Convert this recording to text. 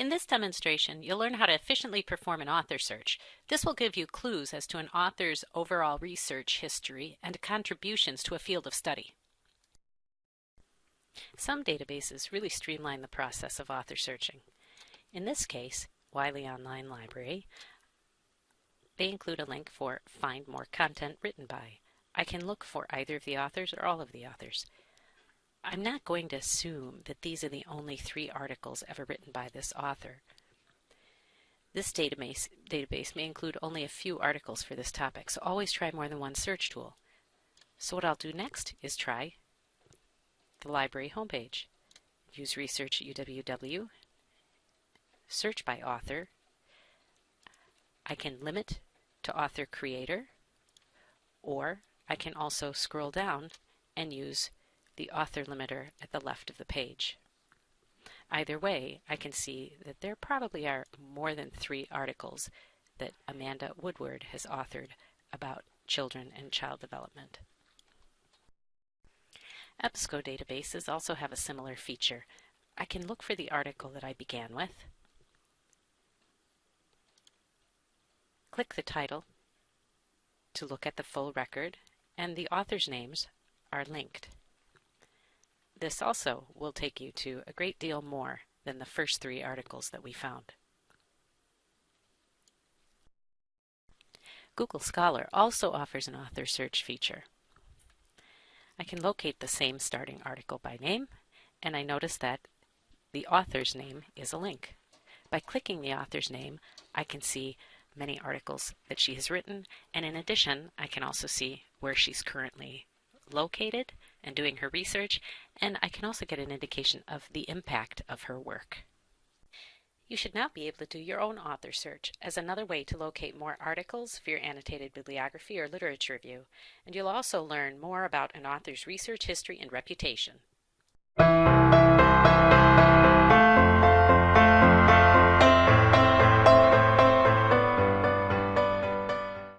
In this demonstration, you'll learn how to efficiently perform an author search. This will give you clues as to an author's overall research history and contributions to a field of study. Some databases really streamline the process of author searching. In this case, Wiley Online Library, they include a link for Find More Content Written By. I can look for either of the authors or all of the authors. I'm not going to assume that these are the only three articles ever written by this author. This database, database may include only a few articles for this topic, so always try more than one search tool. So what I'll do next is try the library homepage. Use Research UWW, search by author. I can limit to author creator, or I can also scroll down and use the author limiter at the left of the page. Either way, I can see that there probably are more than three articles that Amanda Woodward has authored about children and child development. EBSCO databases also have a similar feature. I can look for the article that I began with, click the title to look at the full record, and the author's names are linked. This also will take you to a great deal more than the first three articles that we found. Google Scholar also offers an author search feature. I can locate the same starting article by name, and I notice that the author's name is a link. By clicking the author's name, I can see many articles that she has written, and in addition, I can also see where she's currently located and doing her research, and I can also get an indication of the impact of her work. You should now be able to do your own author search as another way to locate more articles for your annotated bibliography or literature review, and you'll also learn more about an author's research history and reputation.